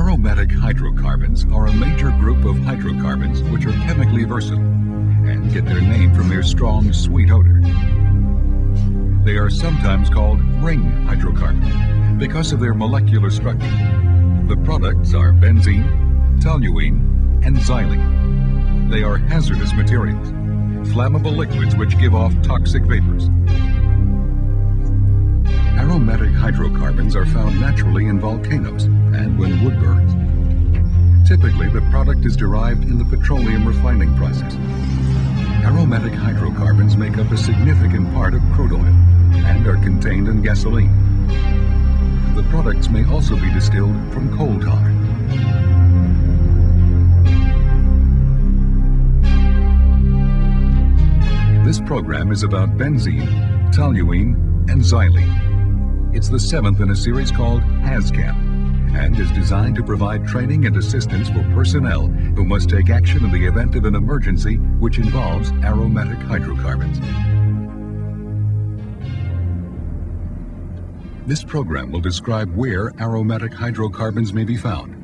Aromatic hydrocarbons are a major group of hydrocarbons which are chemically versatile and get their name from their strong, sweet odor. They are sometimes called ring hydrocarbons because of their molecular structure. The products are benzene, toluene, and xylene. They are hazardous materials, flammable liquids which give off toxic vapors. Aromatic hydrocarbons are found naturally in volcanoes wood burns. Typically, the product is derived in the petroleum refining process. Aromatic hydrocarbons make up a significant part of crude oil and are contained in gasoline. The products may also be distilled from coal tar. This program is about benzene, toluene, and xylene. It's the seventh in a series called HAZCAP is designed to provide training and assistance for personnel who must take action in the event of an emergency which involves aromatic hydrocarbons. This program will describe where aromatic hydrocarbons may be found,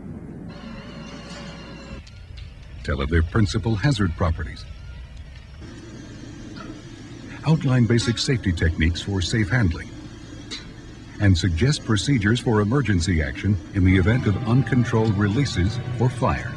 tell of their principal hazard properties, outline basic safety techniques for safe handling, and suggest procedures for emergency action in the event of uncontrolled releases or fire.